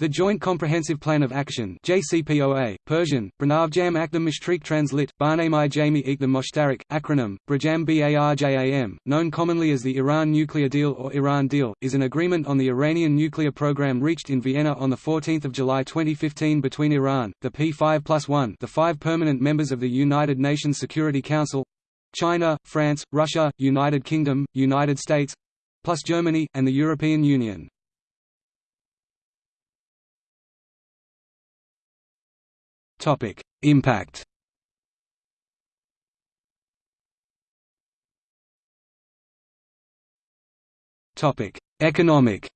The Joint Comprehensive Plan of Action JCPOA, Persian, Branavjam Akdam Mishtriq Translit, Barnamai Jami Ekdam Moshtarak, acronym, Brajam Barjam, known commonly as the Iran Nuclear Deal or Iran Deal, is an agreement on the Iranian nuclear program reached in Vienna on 14 July 2015 between Iran, the P5 plus 1 the five permanent members of the United Nations Security Council China, France, Russia, United Kingdom, United States plus Germany, and the European Union. Topic: Impact. Topic: Economic.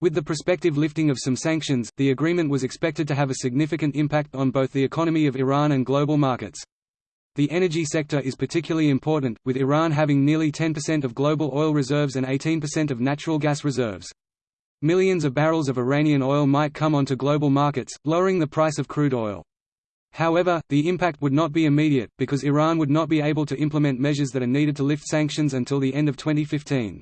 With the prospective lifting of some sanctions, the agreement was expected to have a significant impact on both the economy of Iran and global markets. The energy sector is particularly important, with Iran having nearly 10% of global oil reserves and 18% of natural gas reserves. Millions of barrels of Iranian oil might come onto global markets, lowering the price of crude oil. However, the impact would not be immediate, because Iran would not be able to implement measures that are needed to lift sanctions until the end of 2015.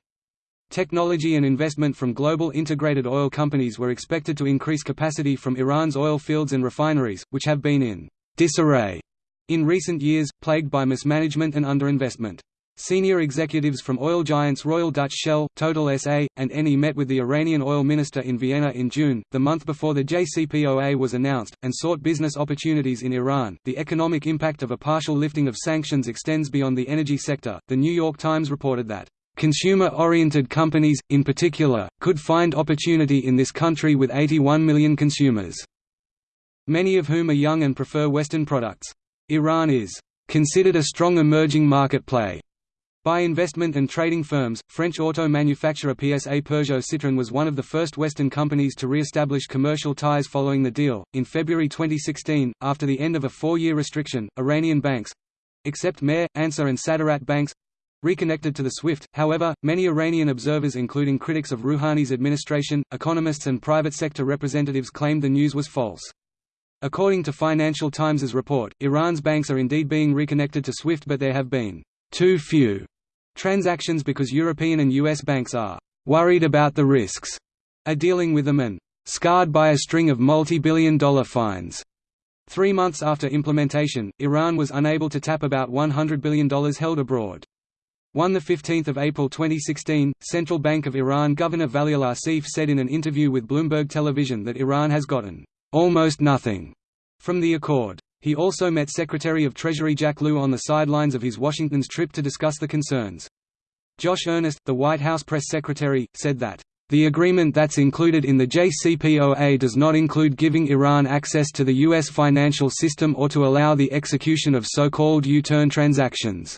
Technology and investment from global integrated oil companies were expected to increase capacity from Iran's oil fields and refineries, which have been in disarray in recent years, plagued by mismanagement and underinvestment. Senior executives from oil giants Royal Dutch Shell, Total SA, and Eni met with the Iranian oil minister in Vienna in June, the month before the JCPOA was announced, and sought business opportunities in Iran. The economic impact of a partial lifting of sanctions extends beyond the energy sector. The New York Times reported that consumer-oriented companies, in particular, could find opportunity in this country with 81 million consumers, many of whom are young and prefer Western products. Iran is considered a strong emerging market play by investment and trading firms, French auto manufacturer PSA Peugeot Citroën was one of the first Western companies to re-establish commercial ties following the deal. In February 2016, after the end of a four-year restriction, Iranian banks—except Mehr, Ansar and Saderat banks, reconnected to the SWIFT. However, many Iranian observers including critics of Rouhani's administration, economists and private sector representatives claimed the news was false. According to Financial Times's report, Iran's banks are indeed being reconnected to SWIFT but there have been too few transactions because European and US banks are worried about the risks, are dealing with them and scarred by a string of multi-billion dollar fines. Three months after implementation, Iran was unable to tap about $100 billion held abroad. 1 15 April 2016, Central Bank of Iran Governor Valiollah Seif said in an interview with Bloomberg Television that Iran has gotten almost nothing from the accord. He also met Secretary of Treasury Jack Lew on the sidelines of his Washington's trip to discuss the concerns. Josh Earnest, the White House press secretary, said that, "...the agreement that's included in the JCPOA does not include giving Iran access to the U.S. financial system or to allow the execution of so-called U-turn transactions."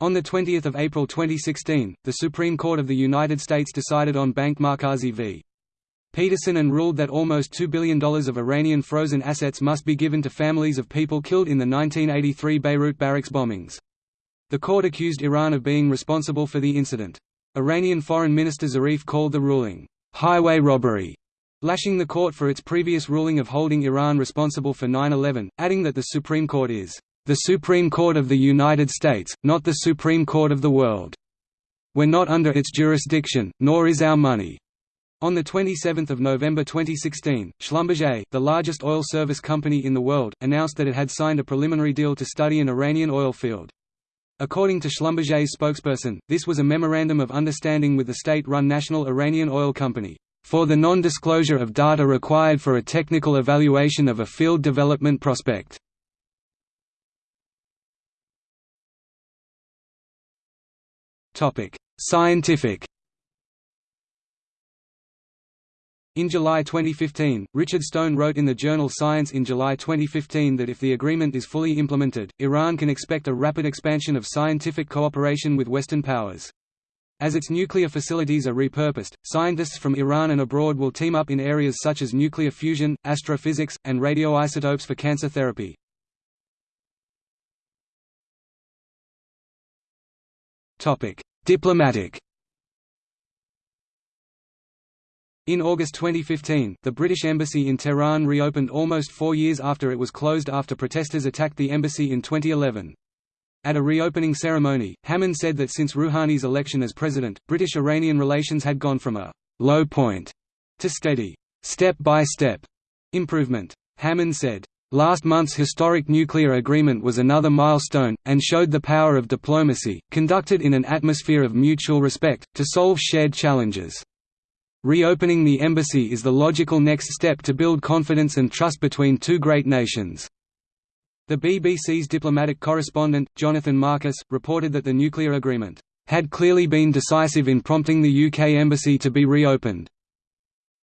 On 20 April 2016, the Supreme Court of the United States decided on Bank Markazi v. Peterson and ruled that almost $2 billion of Iranian frozen assets must be given to families of people killed in the 1983 Beirut barracks bombings. The court accused Iran of being responsible for the incident. Iranian Foreign Minister Zarif called the ruling, "...highway robbery", lashing the court for its previous ruling of holding Iran responsible for 9-11, adding that the Supreme Court is, "...the Supreme Court of the United States, not the Supreme Court of the world. We're not under its jurisdiction, nor is our money." On 27 November 2016, Schlumberger, the largest oil service company in the world, announced that it had signed a preliminary deal to study an Iranian oil field. According to Schlumberger's spokesperson, this was a memorandum of understanding with the state-run National Iranian Oil Company, "...for the non-disclosure of data required for a technical evaluation of a field development prospect." Scientific In July 2015, Richard Stone wrote in the journal Science in July 2015 that if the agreement is fully implemented, Iran can expect a rapid expansion of scientific cooperation with Western powers. As its nuclear facilities are repurposed, scientists from Iran and abroad will team up in areas such as nuclear fusion, astrophysics, and radioisotopes for cancer therapy. Diplomatic In August 2015, the British Embassy in Tehran reopened almost four years after it was closed after protesters attacked the embassy in 2011. At a reopening ceremony, Hammond said that since Rouhani's election as president, British-Iranian relations had gone from a low point to steady, step-by-step -step improvement. Hammond said, Last month's historic nuclear agreement was another milestone, and showed the power of diplomacy, conducted in an atmosphere of mutual respect, to solve shared challenges. Reopening the embassy is the logical next step to build confidence and trust between two great nations. The BBC's diplomatic correspondent, Jonathan Marcus, reported that the nuclear agreement had clearly been decisive in prompting the UK embassy to be reopened,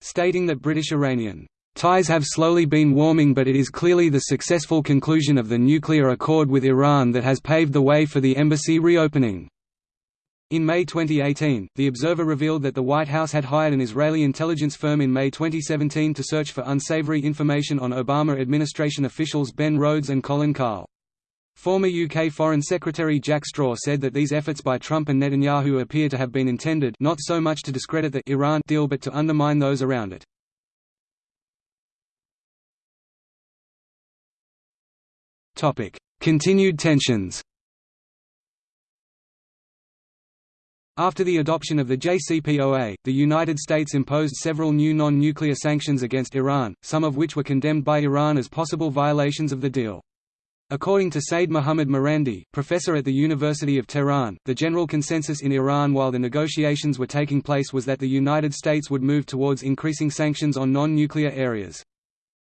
stating that British-Iranian ties have slowly been warming but it is clearly the successful conclusion of the nuclear accord with Iran that has paved the way for the embassy reopening. In May 2018, The Observer revealed that the White House had hired an Israeli intelligence firm in May 2017 to search for unsavory information on Obama administration officials Ben Rhodes and Colin Kahl. Former UK Foreign Secretary Jack Straw said that these efforts by Trump and Netanyahu appear to have been intended not so much to discredit the Iran deal but to undermine those around it. Continued tensions After the adoption of the JCPOA, the United States imposed several new non-nuclear sanctions against Iran, some of which were condemned by Iran as possible violations of the deal. According to Seyed Mohammad Marandi, professor at the University of Tehran, the general consensus in Iran while the negotiations were taking place was that the United States would move towards increasing sanctions on non-nuclear areas.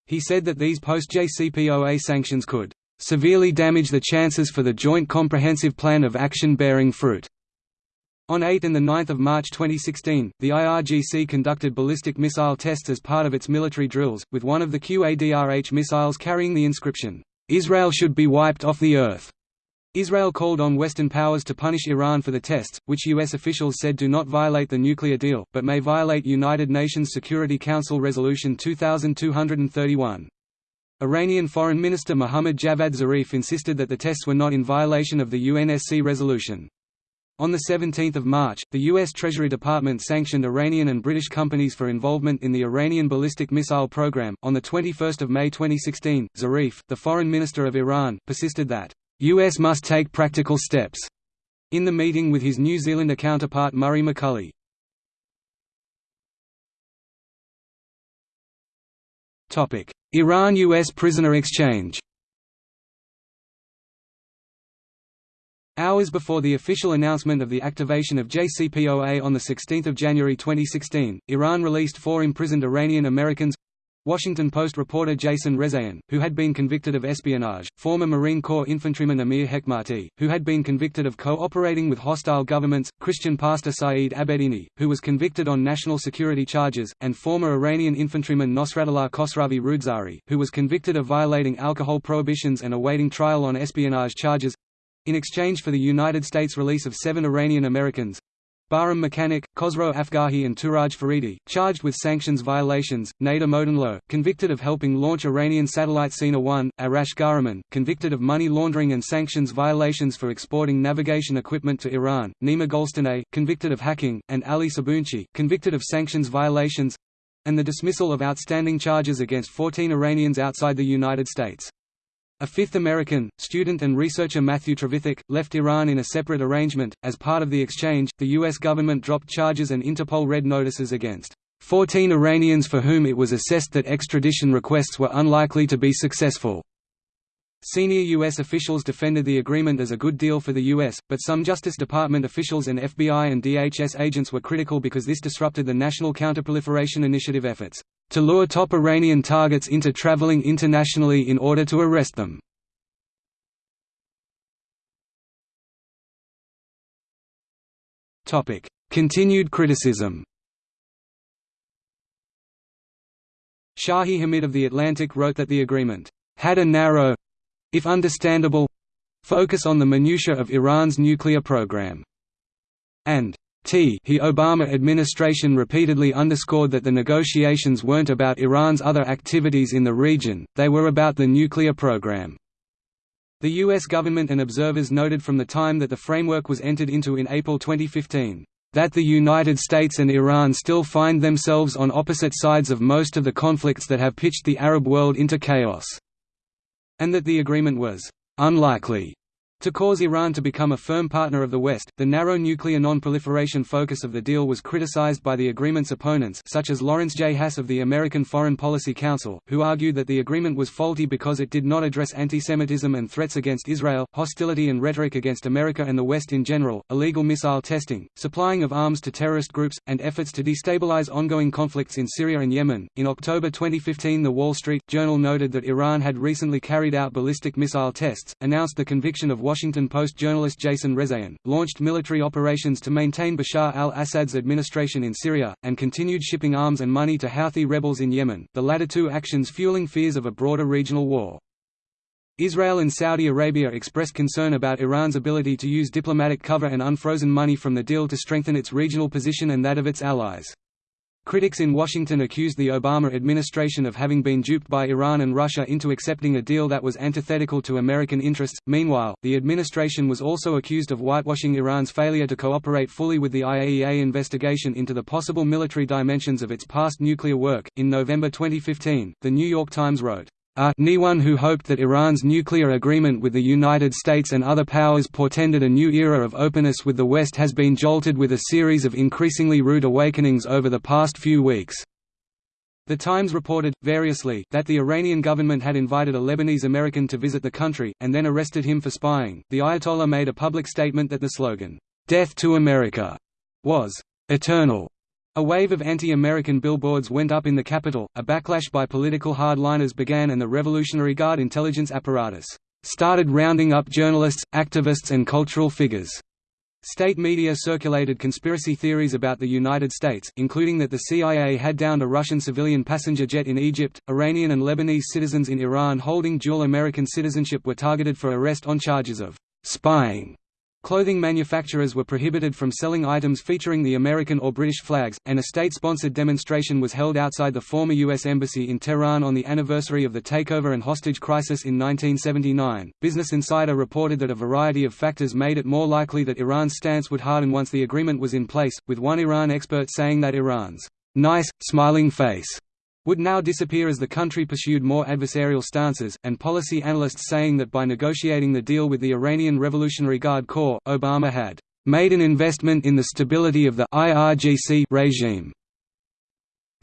He said that these post-JCPOA sanctions could severely damage the chances for the Joint Comprehensive Plan of Action bearing fruit. On 8 and 9 March 2016, the IRGC conducted ballistic missile tests as part of its military drills, with one of the QADRH missiles carrying the inscription, "'Israel should be wiped off the earth'". Israel called on Western powers to punish Iran for the tests, which U.S. officials said do not violate the nuclear deal, but may violate United Nations Security Council Resolution 2231. Iranian Foreign Minister Mohammad Javad Zarif insisted that the tests were not in violation of the UNSC resolution. On 17 March, the U.S. Treasury Department sanctioned Iranian and British companies for involvement in the Iranian ballistic missile program. On 21 May 2016, Zarif, the foreign minister of Iran, persisted that, U.S. must take practical steps, in the meeting with his New Zealander counterpart Murray McCully. Iran–U.S. prisoner exchange Hours before the official announcement of the activation of JCPOA on 16 January 2016, Iran released four imprisoned Iranian Americans. Washington Post reporter Jason Rezaian, who had been convicted of espionage, former Marine Corps infantryman Amir Hekmati, who had been convicted of cooperating with hostile governments, Christian pastor Saeed Abedini, who was convicted on national security charges, and former Iranian infantryman Nosratollah Khosravi Roodsari, who was convicted of violating alcohol prohibitions and awaiting trial on espionage charges in exchange for the United States release of seven Iranian Americans, Bahram Mechanic, Khosrow Afghahi and Tooraj Faridi, charged with sanctions violations, Nader Modanlo, convicted of helping launch Iranian satellite Sina 1, Arash Ghahraman, convicted of money laundering and sanctions violations for exporting navigation equipment to Iran, Nima Golestaneh, convicted of hacking, and Ali Saboonchi, convicted of sanctions violations and the dismissal of outstanding charges against 14 Iranians outside the United States. A fifth American, student and researcher Matthew Trevithick, left Iran in a separate arrangement. As part of the exchange, the U.S. government dropped charges and Interpol red notices against 14 Iranians for whom it was assessed that extradition requests were unlikely to be successful. Senior U.S. officials defended the agreement as a good deal for the U.S., but some Justice Department officials and FBI and DHS agents were critical because this disrupted the National Counterproliferation Initiative efforts to lure top Iranian targets into traveling internationally in order to arrest them. Continued criticism Shadi Hamid of The Atlantic wrote that the agreement had a narrow—if understandable—focus on the minutiae of Iran's nuclear program, and T he Obama administration repeatedly underscored that the negotiations weren't about Iran's other activities in the region, they were about the nuclear program. The U.S. government and observers noted from the time that the framework was entered into in April 2015, "...that the United States and Iran still find themselves on opposite sides of most of the conflicts that have pitched the Arab world into chaos," and that the agreement was "...unlikely." To cause Iran to become a firm partner of the West, the narrow nuclear non-proliferation focus of the deal was criticized by the agreement's opponents such as Lawrence J. Haas of the American Foreign Policy Council, who argued that the agreement was faulty because it did not address antisemitism and threats against Israel, hostility and rhetoric against America and the West in general, illegal missile testing, supplying of arms to terrorist groups, and efforts to destabilize ongoing conflicts in Syria and Yemen. In October 2015 the Wall Street Journal noted that Iran had recently carried out ballistic missile tests, announced the conviction of Washington Post journalist Jason Rezaian, launched military operations to maintain Bashar al-Assad's administration in Syria, and continued shipping arms and money to Houthi rebels in Yemen, the latter two actions fueling fears of a broader regional war. Israel and Saudi Arabia expressed concern about Iran's ability to use diplomatic cover and unfrozen money from the deal to strengthen its regional position and that of its allies. Critics in Washington accused the Obama administration of having been duped by Iran and Russia into accepting a deal that was antithetical to American interests. Meanwhile, the administration was also accused of whitewashing Iran's failure to cooperate fully with the IAEA investigation into the possible military dimensions of its past nuclear work. In November 2015, The New York Times wrote, Uh, anyone who hoped that Iran's nuclear agreement with the United States and other powers portended a new era of openness with the West has been jolted with a series of increasingly rude awakenings over the past few weeks. The Times reported, variously, that the Iranian government had invited a Lebanese American to visit the country, and then arrested him for spying. The Ayatollah made a public statement that the slogan, Death to America, was eternal a wave of anti-American billboards went up in the capital, a backlash by political hardliners began and the Revolutionary Guard intelligence apparatus started rounding up journalists, activists and cultural figures. State media circulated conspiracy theories about the United States, including that the CIA had downed a Russian civilian passenger jet in Egypt. Iranian and Lebanese citizens in Iran holding dual American citizenship were targeted for arrest on charges of spying Clothing manufacturers were prohibited from selling items featuring the American or British flags, and a state-sponsored demonstration was held outside the former U.S. Embassy in Tehran on the anniversary of the takeover and hostage crisis in 1979. Business Insider reported that a variety of factors made it more likely that Iran's stance would harden once the agreement was in place, with one Iran expert saying that Iran's nice, smiling face would now disappear as the country pursued more adversarial stances, and policy analysts saying that by negotiating the deal with the Iranian Revolutionary Guard Corps, Obama had made an investment in the stability of the IRGC regime.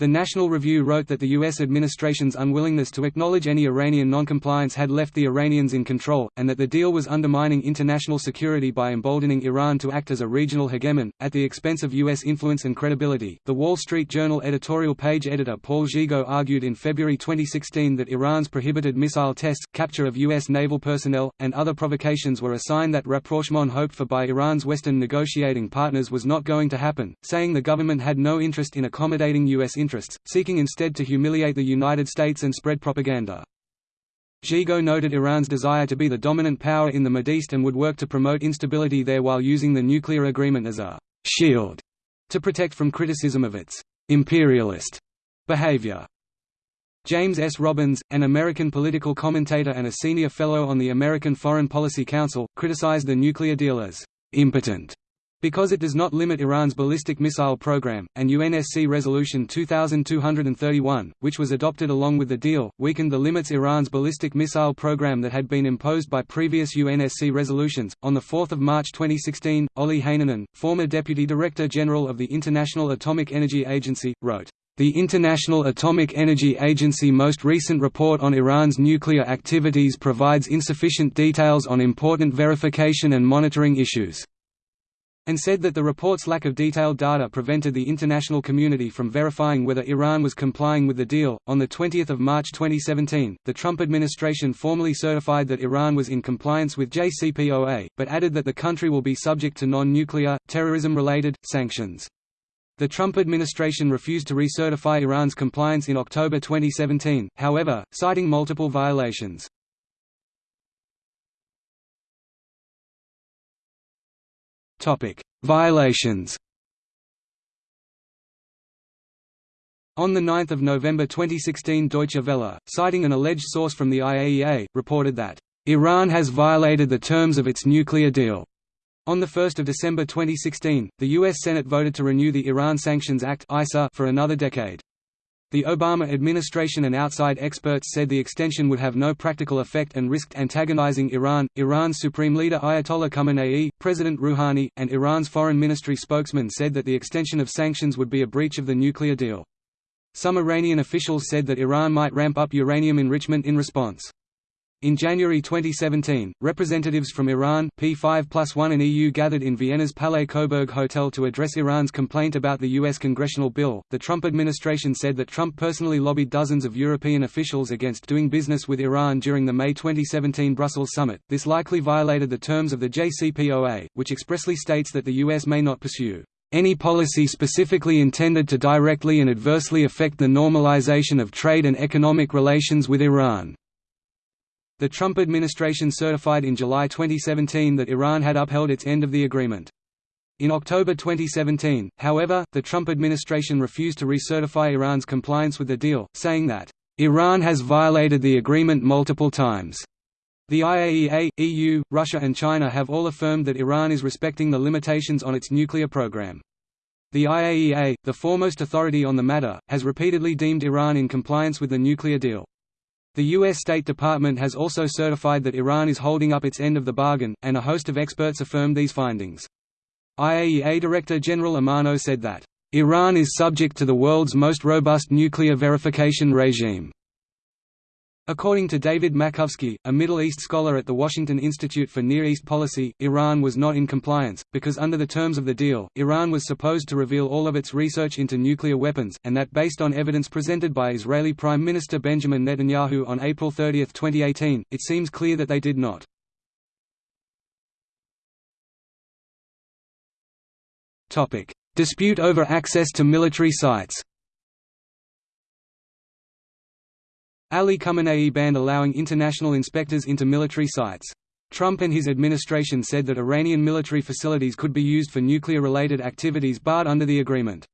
The National Review wrote that the U.S. administration's unwillingness to acknowledge any Iranian noncompliance had left the Iranians in control, and that the deal was undermining international security by emboldening Iran to act as a regional hegemon, at the expense of U.S. influence and credibility. The Wall Street Journal editorial page editor Paul Gigot argued in February 2016 that Iran's prohibited missile tests, capture of U.S. naval personnel, and other provocations were a sign that rapprochement hoped for by Iran's Western negotiating partners was not going to happen, saying the government had no interest in accommodating U.S. interests interests, seeking instead to humiliate the United States and spread propaganda. Gigot noted Iran's desire to be the dominant power in the Mideast and would work to promote instability there while using the nuclear agreement as a «shield» to protect from criticism of its «imperialist» behavior. James S. Robbins, an American political commentator and a senior fellow on the American Foreign Policy Council, criticized the nuclear deal as «impotent» Because it does not limit Iran's ballistic missile program, and UNSC Resolution 2231, which was adopted along with the deal, weakened the limits Iran's ballistic missile program that had been imposed by previous UNSC resolutions. On 4 March 2016, Olli Heinonen, former Deputy Director General of the International Atomic Energy Agency, wrote, the International Atomic Energy Agency most recent report on Iran's nuclear activities provides insufficient details on important verification and monitoring issues and said that the report's lack of detailed data prevented the international community from verifying whether Iran was complying with the deal. On the 20th of March 2017, the Trump administration formally certified that Iran was in compliance with JCPOA, but added that the country will be subject to non-nuclear, terrorism-related sanctions. The Trump administration refused to recertify Iran's compliance in October 2017, however, citing multiple violations. Topic: Violations. On 9 November 2016 Deutsche Welle, citing an alleged source from the IAEA, reported that, "...Iran has violated the terms of its nuclear deal." On 1 December 2016, the U.S. Senate voted to renew the Iran Sanctions Act for another decade. The Obama administration and outside experts said the extension would have no practical effect and risked antagonizing Iran. Iran's supreme leader Ayatollah Khamenei, President Rouhani, and Iran's foreign ministry spokesman said that the extension of sanctions would be a breach of the nuclear deal. Some Iranian officials said that Iran might ramp up uranium enrichment in response. In January 2017, representatives from Iran, P5 plus 1 and EU gathered in Vienna's Palais Coburg Hotel to address Iran's complaint about the U.S. congressional bill. The Trump administration said that Trump personally lobbied dozens of European officials against doing business with Iran during the May 2017 Brussels summit. This likely violated the terms of the JCPOA, which expressly states that the U.S. may not pursue any policy specifically intended to directly and adversely affect the normalization of trade and economic relations with Iran. The Trump administration certified in July 2017 that Iran had upheld its end of the agreement. In October 2017, however, the Trump administration refused to recertify Iran's compliance with the deal, saying that, "...Iran has violated the agreement multiple times." The IAEA, EU, Russia and China have all affirmed that Iran is respecting the limitations on its nuclear program. The IAEA, the foremost authority on the matter, has repeatedly deemed Iran in compliance with the nuclear deal. The U.S. State Department has also certified that Iran is holding up its end of the bargain, and a host of experts affirmed these findings. IAEA Director General Amano said that, "...Iran is subject to the world's most robust nuclear verification regime." According to David Makovsky, a Middle East scholar at the Washington Institute for Near East Policy, Iran was not in compliance, because under the terms of the deal, Iran was supposed to reveal all of its research into nuclear weapons, and that based on evidence presented by Israeli Prime Minister Benjamin Netanyahu on April 30, 2018, it seems clear that they did not. Dispute over access to military sites Ali Khamenei banned allowing international inspectors into military sites. Trump and his administration said that Iranian military facilities could be used for nuclear-related activities barred under the agreement.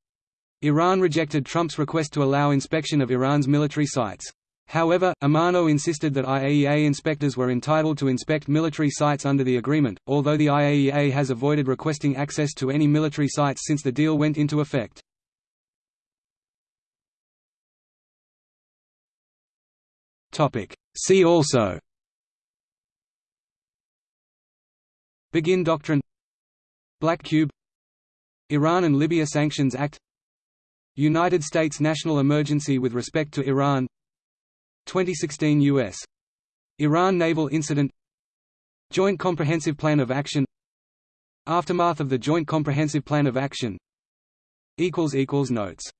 Iran rejected Trump's request to allow inspection of Iran's military sites. However, Amano insisted that IAEA inspectors were entitled to inspect military sites under the agreement, although the IAEA has avoided requesting access to any military sites since the deal went into effect. See also. Begin Doctrine. Black Cube. Iran and Libya Sanctions Act. United States national emergency with respect to Iran. 2016 U.S. Iran naval incident. Joint Comprehensive Plan of Action. Aftermath of the Joint Comprehensive Plan of Action. Notes